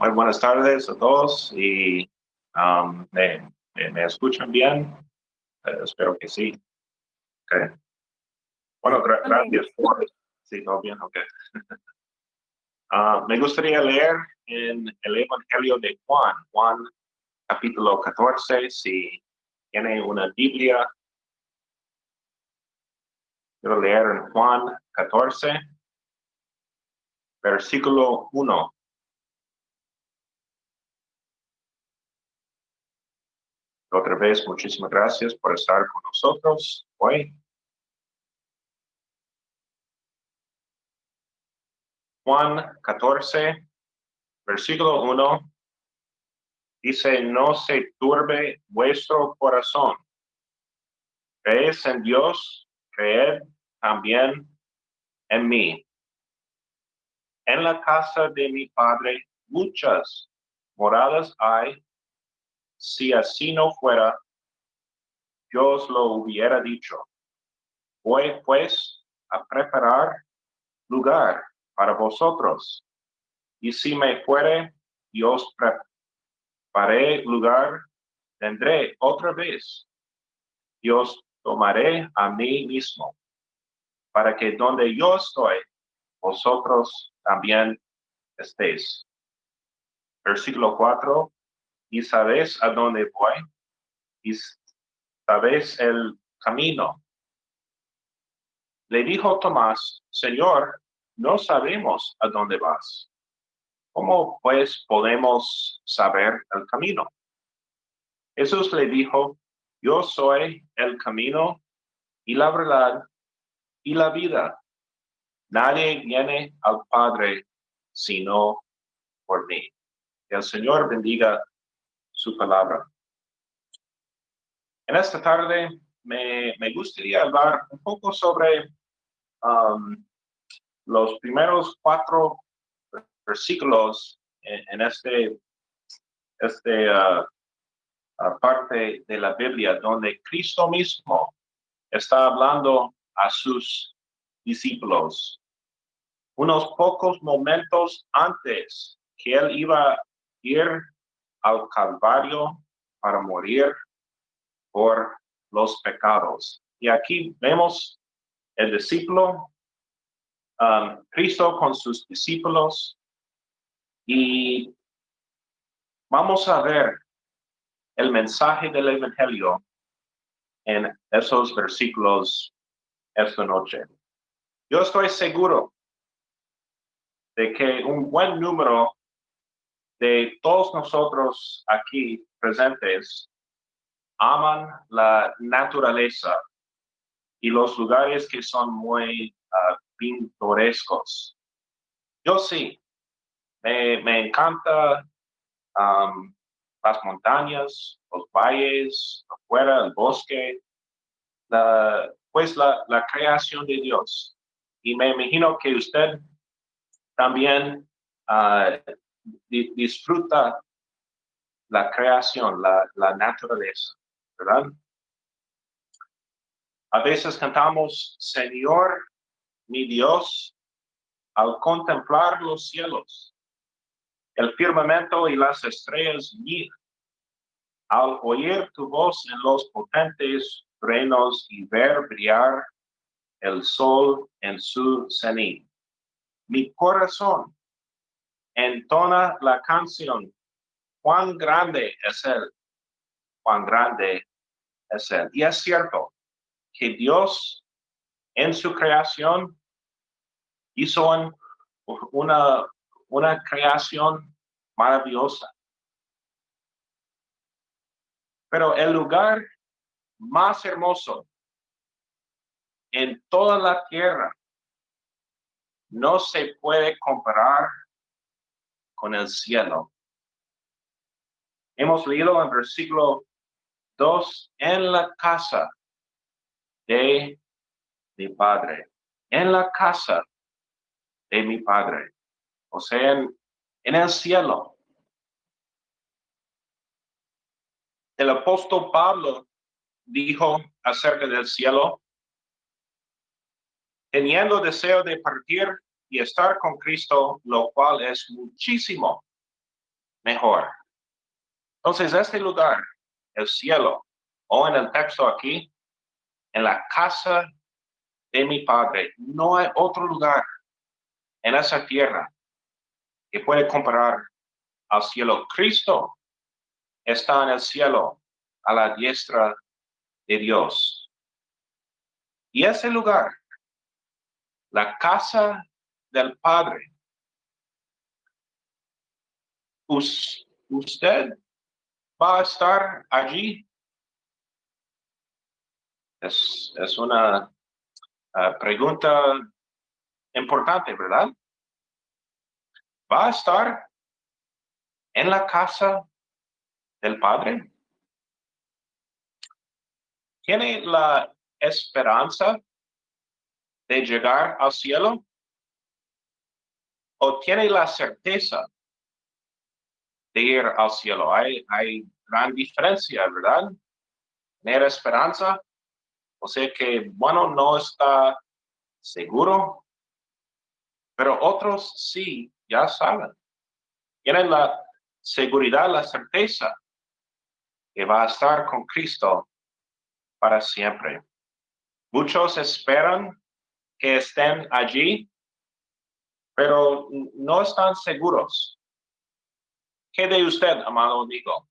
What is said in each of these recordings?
Muy buenas tardes a todos y um, me, me, escuchan bien. Eh, espero que sí. Okay. Bueno, gracias por... Sí, todo bien, ok. uh, me gustaría leer en el Evangelio de Juan, Juan capítulo 14, si tiene una Biblia. Quiero leer en Juan 14, versículo 1. Otra vez, muchísimas gracias por estar con nosotros hoy. Juan 14, versículo 1, dice, no se turbe vuestro corazón. Crees en Dios, creed también en mí. En la casa de mi Padre muchas moradas hay si así no fuera, yo os lo hubiera dicho. Voy pues a preparar lugar para vosotros. Y si me fuere, yo os preparé lugar, tendré otra vez. Dios tomaré a mí mismo, para que donde yo estoy, vosotros también estéis. Versículo 4 y sabes a dónde voy y sabes el camino. Le dijo Tomás, Señor, no sabemos a dónde vas. ¿Cómo pues podemos saber el camino? Jesús le dijo, yo soy el camino y la verdad y la vida. Nadie viene al Padre sino por mí. Que el Señor bendiga su palabra. En esta tarde me, gustaría hablar un poco sobre um, los primeros cuatro versículos en, este, este uh, uh, parte de la Biblia donde Cristo mismo está hablando a sus discípulos. Unos pocos momentos antes que él iba a ir al Calvario para morir por los pecados. Y aquí vemos el discípulo, um, Cristo con sus discípulos, y vamos a ver el mensaje del Evangelio en esos versículos esta noche. Yo estoy seguro de que un buen número de todos nosotros aquí presentes aman la naturaleza y los lugares que son muy uh, pintorescos. Yo sí, me, me encanta las montañas, los valles, afuera, el bosque, pues la, la creación de Dios. Y me imagino que usted también uh, disfruta la creación, la, naturaleza, ¿verdad? A veces cantamos, Señor, mi Dios, al contemplar los cielos, el firmamento y las estrellas mira, al oír tu voz en los potentes reinos y ver brillar el sol en su cenit. Mi corazón entona la canción, cuán grande es Él, cuán grande es Él. Y es cierto que Dios en su creación hizo una, una creación maravillosa. Pero el lugar más hermoso en toda la tierra no se puede comparar con el cielo. Hemos leído en versículo 2, en la casa de mi Padre, en la casa de mi Padre, o sea, en, en el cielo. El apóstol Pablo dijo acerca del cielo, teniendo deseo de partir y estar con Cristo, lo cual es muchísimo mejor. Entonces, este lugar, el cielo, o en el texto aquí, en la casa de mi Padre, no hay otro lugar en esa tierra que puede comparar al cielo. Cristo está en el cielo a la diestra de Dios. Y ese lugar, la casa del Padre, usted va a estar allí. Es, es una ah, pregunta importante, ¿verdad? ¿Va a estar en la casa del Padre? ¿Tiene la esperanza de llegar al cielo? ¿O tiene la certeza de ir al cielo? Hay, hay gran diferencia, ¿verdad? Tener esperanza, o sea que, bueno, no está seguro, pero otros sí, ya saben. Tienen la seguridad, la certeza que va a estar con Cristo para siempre. Muchos esperan que estén allí, pero no están seguros. ¿Qué de usted, amado amigo?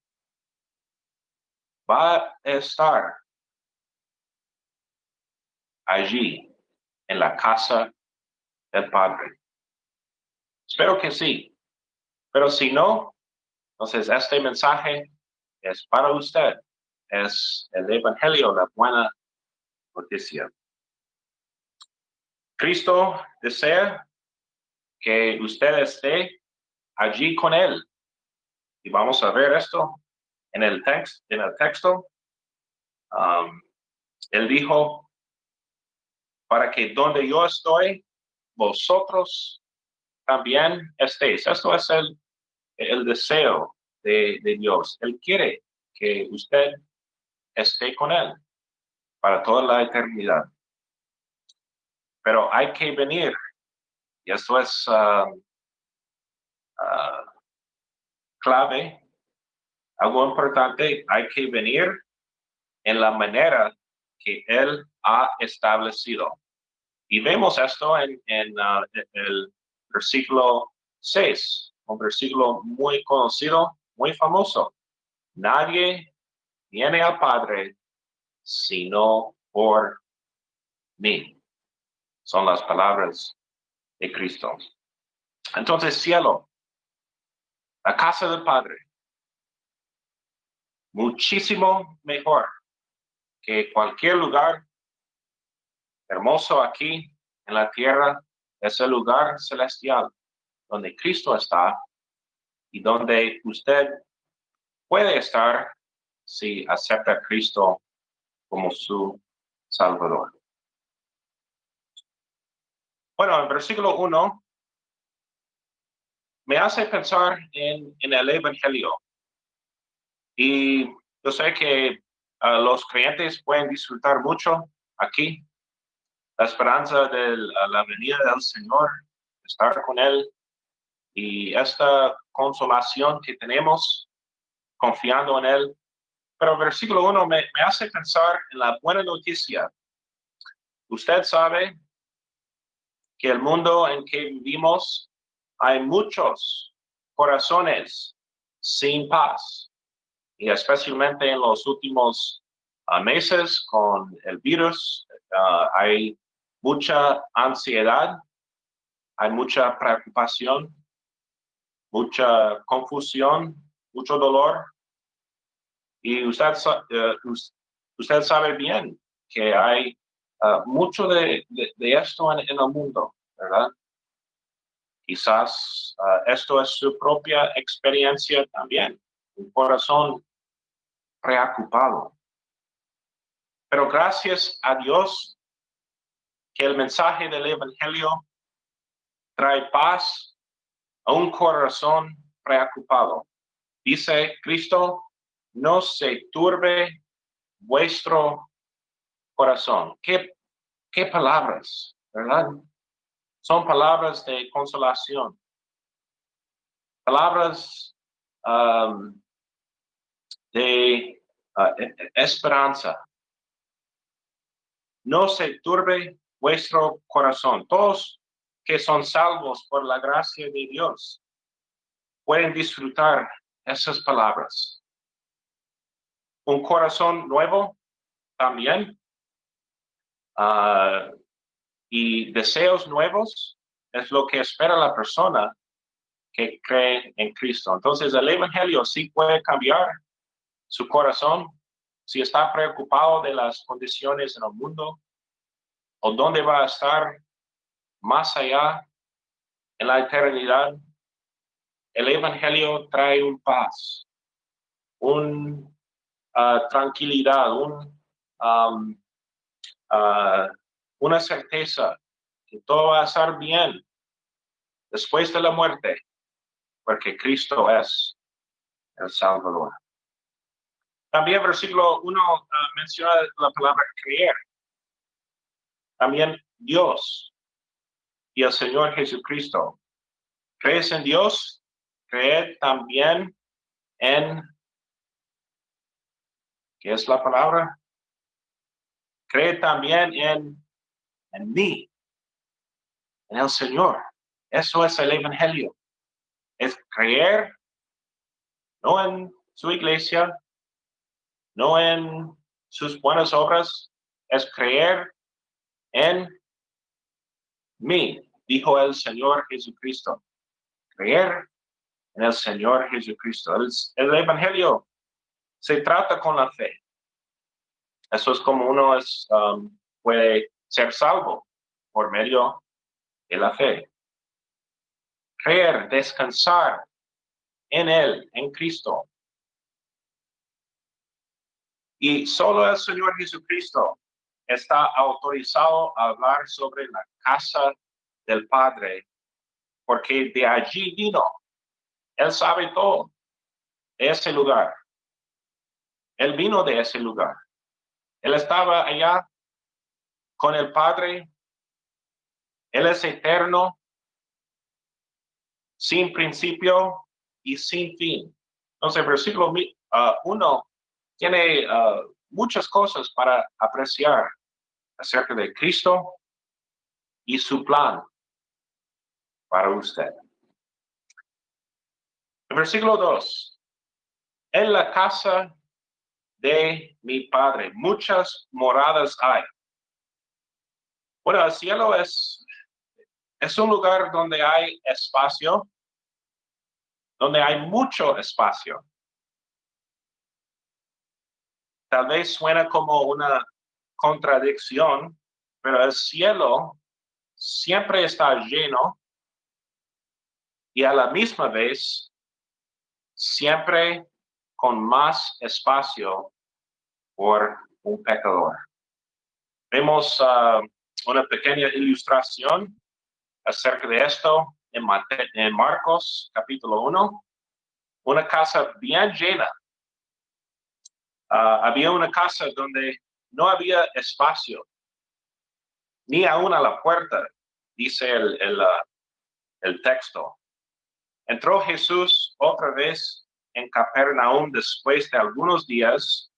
¿Va a estar allí en la casa del Padre? Espero que sí. Pero si no, entonces este mensaje es para usted. Es el Evangelio, la buena noticia. Cristo desea que usted esté allí con Él. Y vamos a ver esto en el, text, en el texto. Um, él dijo, para que donde yo estoy, vosotros también estéis. Esto es el, el deseo de, de Dios. Él quiere que usted esté con Él para toda la eternidad. Pero hay que venir. Y esto es uh, uh, clave, algo importante, hay que venir en la manera que Él ha establecido. Y vemos esto en, en uh, el versículo 6, un versículo muy conocido, muy famoso. Nadie viene al Padre sino por mí. Son las palabras de Cristo. Entonces, cielo, la casa del Padre, muchísimo mejor que cualquier lugar hermoso aquí en la tierra, es el lugar celestial donde Cristo está y donde usted puede estar si acepta a Cristo como su Salvador. Bueno, en versículo 1 me hace pensar en, el Evangelio. Y yo sé que ah, los creyentes pueden disfrutar mucho aquí. La esperanza de la venida del Señor, estar con Él y esta consolación que tenemos confiando en Él. Pero el versículo 1 me, me hace pensar en la buena noticia. Usted sabe que el mundo en que vivimos hay muchos corazones sin paz y especialmente en los últimos ah, meses con el virus ah, hay mucha ansiedad, hay mucha preocupación, mucha confusión, mucho dolor. Y usted, eh, usted sabe bien que hay ah, mucho de, esto en, el mundo, ¿verdad? Quizás ah, esto es su propia experiencia también, un corazón preocupado. Pero gracias a Dios que el mensaje del Evangelio trae paz a un corazón preocupado. Dice Cristo, no se turbe vuestro corazón. ¿Qué, qué palabras, verdad? Son palabras de consolación. Palabras um, de uh, e- e- esperanza. No se turbe vuestro corazón. Todos que son salvos por la gracia de Dios pueden disfrutar esas palabras. Un corazón nuevo también ah, y deseos nuevos es lo que espera la persona que cree en Cristo. Entonces el Evangelio sí puede cambiar su corazón si está preocupado de las condiciones en el mundo o dónde va a estar más allá en la eternidad. El Evangelio trae un paz, un ah, tranquilidad, un, um, ah, una certeza que todo va a estar bien después de la muerte, porque Cristo es el Salvador. También versículo 1 menciona la palabra creer. También Dios y el Señor Jesucristo. ¿Crees en Dios? Creed también en, ¿qué es la palabra? Cree también en, en mí, en el Señor. Eso es el Evangelio. Es creer, no en su iglesia, no en sus buenas obras, es creer en mí, dijo el Señor Jesucristo. Creer en el Señor Jesucristo. El, el Evangelio se trata con la fe. Eso es como uno es, um, puede ser salvo por medio de la fe. Creer, descansar en Él, en Cristo. Y solo el Señor Jesucristo está autorizado a hablar sobre la casa del Padre, porque de allí vino. Él sabe todo de ese lugar. Él vino de ese lugar. Él estaba allá con el Padre. Él es eterno, sin principio y sin fin. Entonces, versículo 1 uh, tiene uh, muchas cosas para apreciar acerca de Cristo y su plan para usted. El versículo 2. En la casa de mi Padre muchas moradas hay. Bueno, el cielo es, es un lugar donde hay espacio, donde hay mucho espacio. Tal vez suena como una contradicción, pero el cielo siempre está lleno y a la misma vez siempre con más espacio por un pecador. Vemos uh, una pequeña ilustración acerca de esto en, Marcos capítulo 1. Una casa bien llena. Uh, había una casa donde no había espacio, ni aún a la puerta, dice el, el texto. Entró Jesús otra vez en Capernaum después de algunos días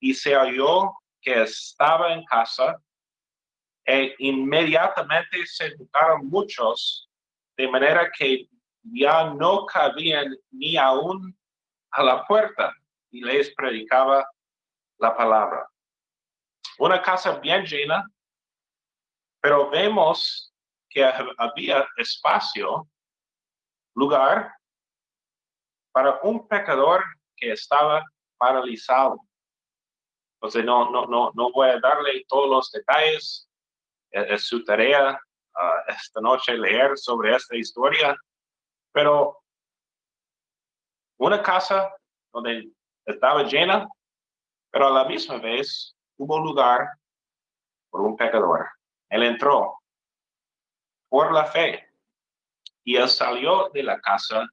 y se oyó que estaba en casa e inmediatamente se juntaron muchos de manera que ya no cabían ni aún a la puerta y les predicaba la palabra. Una casa bien llena, pero vemos que había espacio, lugar para un pecador que estaba paralizado. Entonces, no, no, no, no voy a darle todos los detalles. Es, su tarea ah, esta noche leer sobre esta historia, pero una casa donde estaba llena, pero a la misma vez hubo lugar por un pecador. Él entró por la fe y él salió de la casa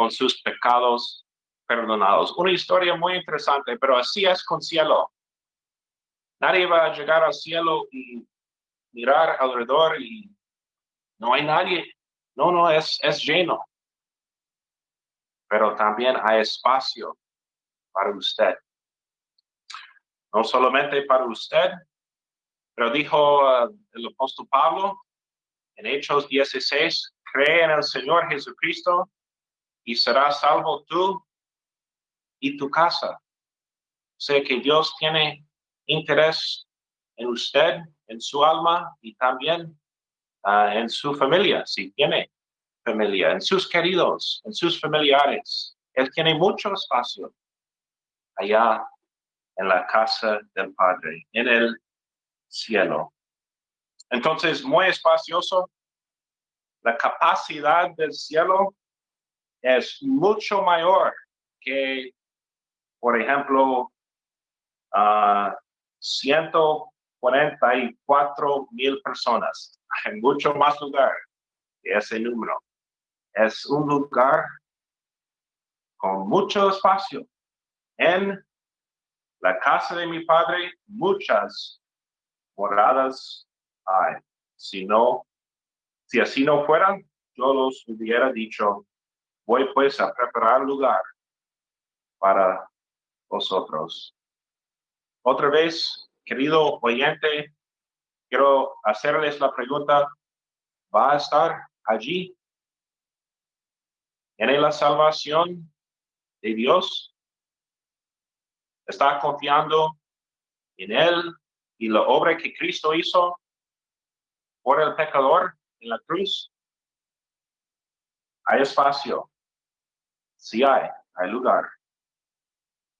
con sus pecados perdonados. Una historia muy interesante, pero así es con cielo. Nadie va a llegar al cielo y mirar alrededor y no hay nadie. No, no, es, es lleno. pero también hay espacio para usted. No solamente para usted, pero dijo uh, el apóstol Pablo en Hechos 16, cree en el Señor Jesucristo y serás salvo tú y tu casa. Sé que Dios tiene interés en usted, en su alma y también uh, en su familia, si tiene familia, en sus queridos, en sus familiares. Él tiene mucho espacio allá en la casa del Padre, en el cielo. Entonces, muy espacioso. La capacidad del cielo es mucho mayor que, por ejemplo, uh, 144 mil personas. Hay mucho más lugar que ese número. Es un lugar con mucho espacio. En la casa de mi padre, muchas moradas hay. Si no, si así no fueran, yo los hubiera dicho, voy pues a preparar lugar para vosotros. Otra vez, querido oyente, quiero hacerles la pregunta, ¿va a estar allí? ¿En la salvación de Dios? ¿Está confiando en Él y la obra que Cristo hizo por el pecador en la cruz, hay espacio. Sí hay, hay lugar.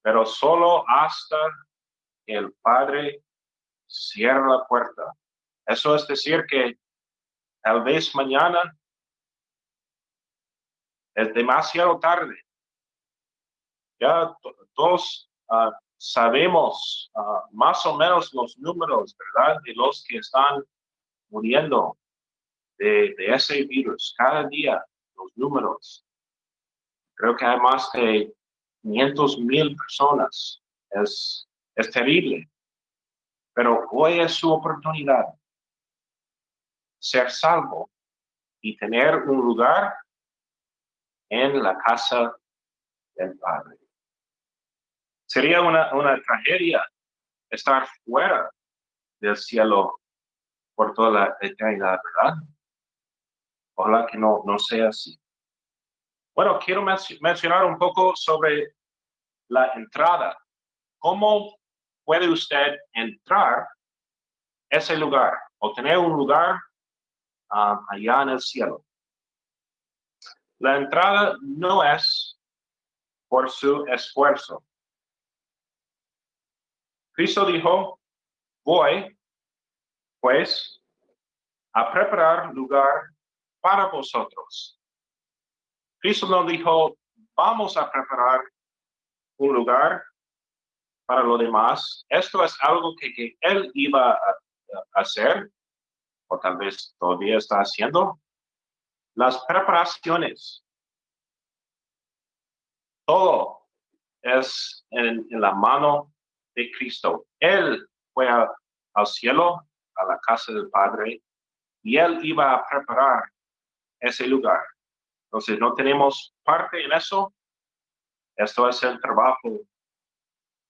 Pero solo hasta el Padre cierra la puerta. Eso es decir que tal vez mañana es demasiado tarde. Ya todos uh, sabemos ah, más o menos los números, ¿verdad? De los que están muriendo de, ese virus. Cada día, los números. Creo que hay más de 500 mil personas. Es, terrible. Pero hoy es su oportunidad. Ser salvo y tener un lugar en la casa del Padre. Sería una, una tragedia estar fuera del cielo por toda la eternidad, ¿verdad? Ojalá que no, no sea así. Bueno, quiero mencionar un poco sobre la entrada. ¿Cómo puede usted entrar ese lugar o tener un lugar ah, allá en el cielo? La entrada no es por su esfuerzo. Cristo dijo, voy, pues, a preparar lugar para vosotros. Cristo no dijo, vamos a preparar un lugar para lo demás. Esto es algo que, él iba a, hacer, o tal vez todavía está haciendo. Las preparaciones. Todo es en la mano de Cristo. Él fue al cielo, a la casa del Padre, y él iba a preparar ese lugar. Entonces, no tenemos parte en eso. Esto es el trabajo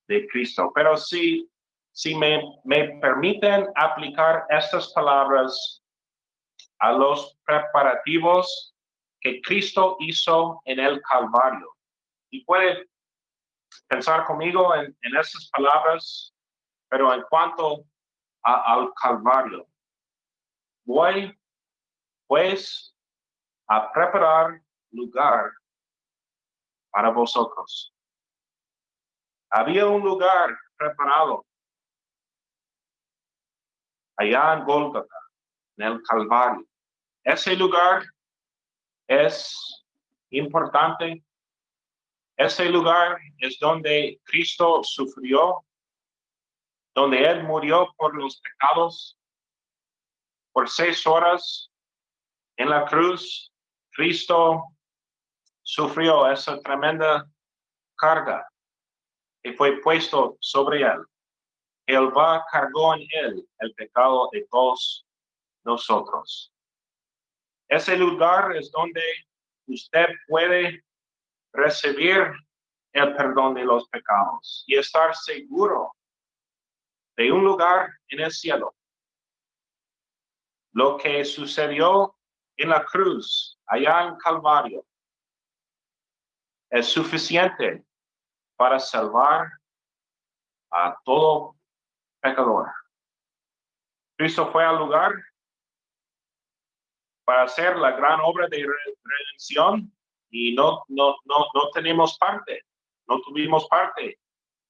de Cristo. Pero si, si me, me permiten aplicar estas palabras a los preparativos que Cristo hizo en el Calvario. Y puede pensar conmigo en, en esas palabras, pero en cuanto al Calvario. Voy, pues, a preparar lugar para vosotros. Había un lugar preparado allá en Golgotha, en el Calvario. Ese lugar es importante ese lugar es donde Cristo sufrió, donde Él murió por los pecados. Por seis horas en la cruz, Cristo sufrió esa tremenda carga y fue puesto sobre Él. va cargó en Él el pecado de todos nosotros. Ese lugar es donde usted puede recibir el perdón de los pecados y estar seguro de un lugar en el cielo. Lo que sucedió en la cruz, allá en Calvario, es suficiente para salvar a todo pecador. Cristo fue al lugar para hacer la gran obra de redención y no, no, no, no tenemos parte, no tuvimos parte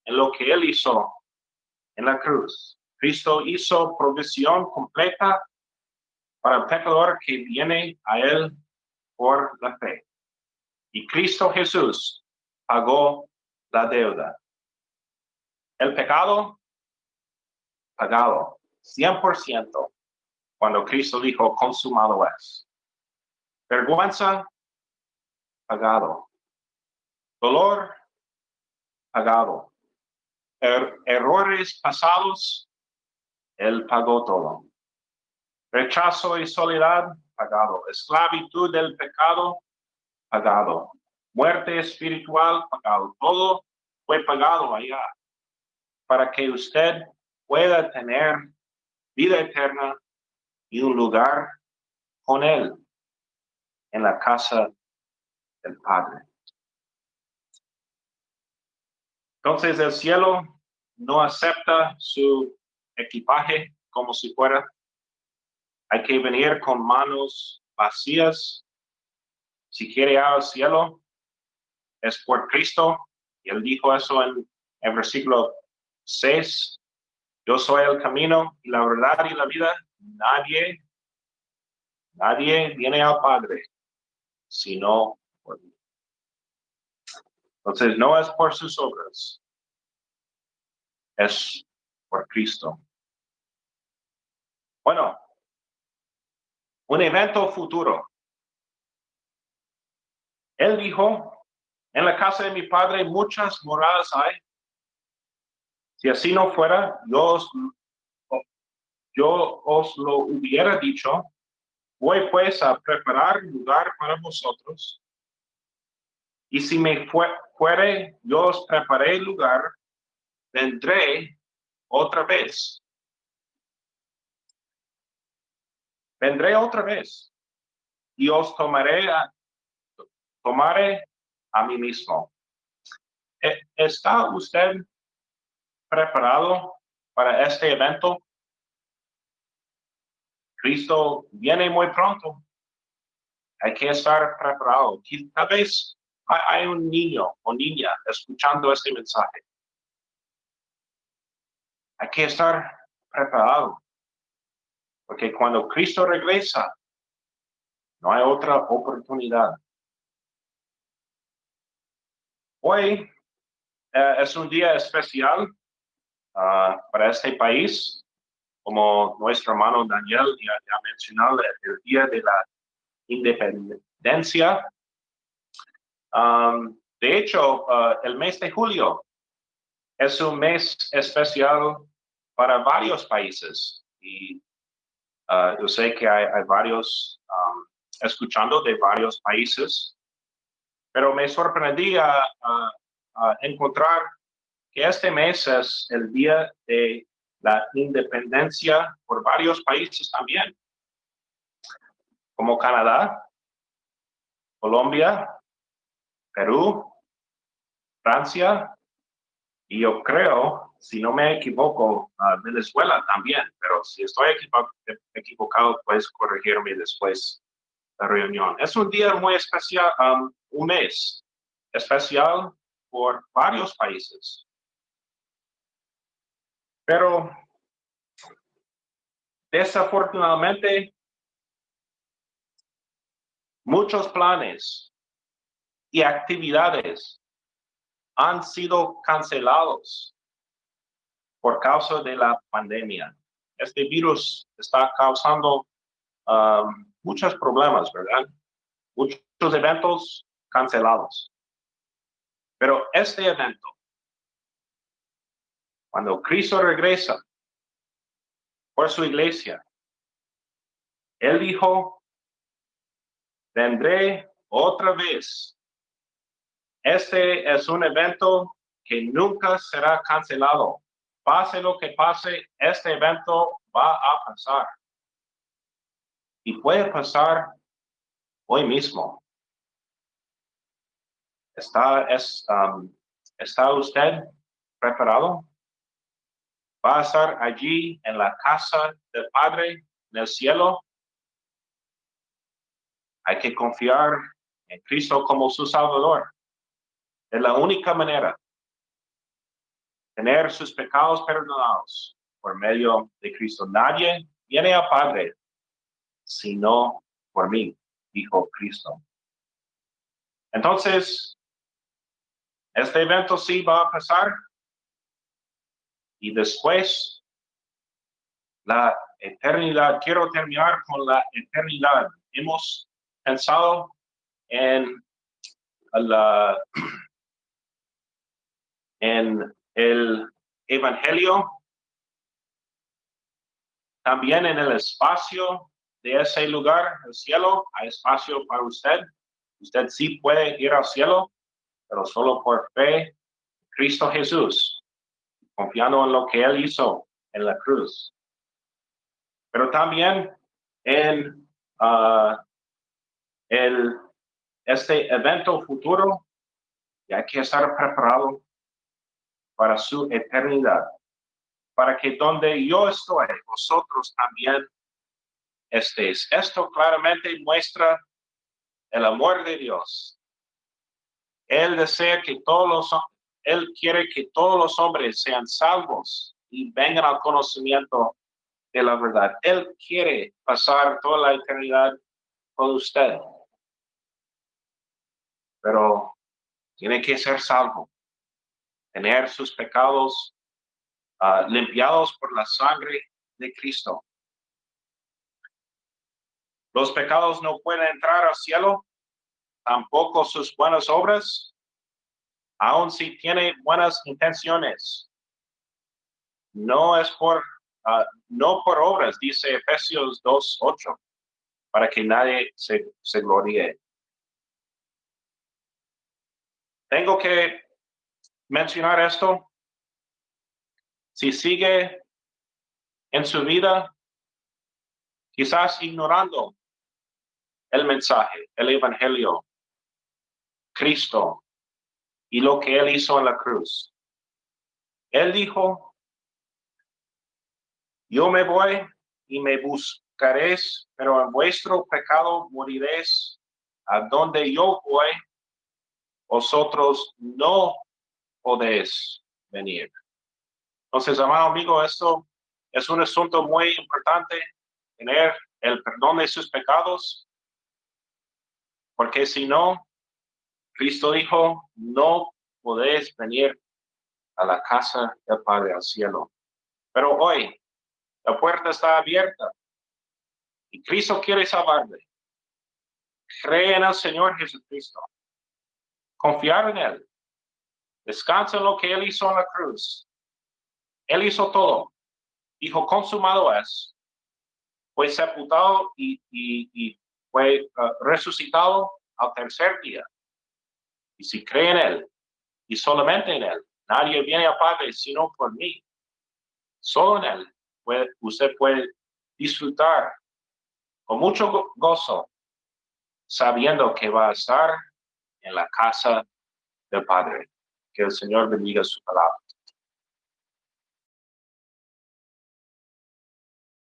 en lo que Él hizo en la cruz. Cristo hizo provisión completa para el pecador que viene a Él por la fe. Y Cristo Jesús pagó la deuda. El pecado pagado 100% cuando Cristo dijo consumado es. Vergüenza pagado. Dolor pagado. Er, errores pasados, Él pagó todo. Rechazo y soledad, pagado. Esclavitud del pecado, pagado. Muerte espiritual, pagado. Todo fue pagado allá para que usted pueda tener vida eterna y un lugar con Él en la casa del Padre. Entonces el cielo no acepta su equipaje como si fuera. Hay que venir con manos vacías. Si quiere al cielo, es por Cristo. Y él dijo eso en el versículo 6. Yo soy el camino y la verdad y la vida. Nadie, nadie viene al Padre sino por mí. Entonces, no es por sus obras, es por Cristo. Bueno, un evento futuro. Él dijo, en la casa de mi padre muchas moradas hay. Si así no fuera, yo os, yo os lo hubiera dicho. Voy pues a preparar lugar para vosotros. Y si me fuere, yo os preparé lugar, vendré otra vez. Vendré otra vez y os tomaré a, tomaré a mí mismo. ¿E-, ¿Está usted preparado para este evento? Cristo viene muy pronto. Hay que estar preparado. Tal vez hay un niño o niña escuchando este mensaje. Hay que estar preparado. Porque cuando Cristo regresa, no hay otra oportunidad. Hoy eh, es un día especial ah, para este país, como nuestro hermano Daniel ya, ya mencionó, el día de la independencia Um, de hecho, uh, el mes de julio es un mes especial para varios países y uh, yo sé que hay, varios um, escuchando de varios países, pero me sorprendí a, encontrar que este mes es el día de la independencia por varios países también, como Canadá, Colombia, Perú, Francia, y yo creo, si no me equivoco, Venezuela también, pero si estoy equivocado, puedes corregirme después de la reunión. Es un día muy especial, um, un mes especial por varios países. Pero desafortunadamente, muchos planes y actividades han sido cancelados por causa de la pandemia. Este virus está causando um, muchos problemas, ¿verdad? Muchos eventos cancelados. Pero este evento, cuando Cristo regresa por su iglesia, Él dijo, vendré otra vez Este es un evento que nunca será cancelado. Pase lo que pase, este evento va a pasar. Y puede pasar hoy mismo. ¿Está, es, um, ¿Está usted preparado? ¿Va a estar allí en la casa del Padre en el cielo? Hay que confiar en Cristo como su Salvador. Es la única manera tener sus pecados perdonados por medio de Cristo. Nadie viene a Padre sino por mí, dijo Cristo. Entonces, este evento sí va a pasar y después la eternidad. Quiero terminar con la eternidad. Hemos pensado en la en el Evangelio, también en el espacio de ese lugar, el cielo, hay espacio para usted. Usted sí puede ir al cielo, pero solo por fe Cristo Jesús, confiando en lo que Él hizo en la cruz. Pero también en ah, el, este evento futuro, y hay que estar preparado para su eternidad, para que donde yo estoy, vosotros también estéis. Esto claramente muestra el amor de Dios. Él desea que todos los, Él quiere que todos los hombres sean salvos y vengan al conocimiento de la verdad. Él quiere pasar toda la eternidad con usted. Pero tiene que ser salvo tener sus pecados ah, limpiados por la sangre de Cristo. Los pecados no pueden entrar al cielo, tampoco sus buenas obras, aun si tiene buenas intenciones. No es por, ah, no por obras, dice Efesios 2.8, para que nadie se, se gloríe. Tengo que mencionar esto? Si sigue en su vida, quizás ignorando el mensaje, el evangelio, Cristo y lo que él hizo en la cruz. Él dijo, yo me voy y me buscaréis, pero en vuestro pecado moriréis. A donde yo voy, vosotros no podéis venir. Entonces, amado amigo, esto es un asunto muy importante, tener el perdón de sus pecados, porque si no, Cristo dijo, no podéis venir a la casa del Padre al cielo. Pero hoy, la puerta está abierta y Cristo quiere salvarle. Cree en el Señor Jesucristo. Confiar en Él. Descansa en lo que Él hizo en la cruz. Él hizo todo. Dijo, consumado es. Fue sepultado y, fue uh, resucitado al tercer día. Y si cree en Él, y solamente en Él, nadie viene a Padre sino por mí. Solo en Él puede, usted puede disfrutar con mucho gozo, sabiendo que va a estar en la casa del Padre. Que el Señor bendiga su palabra.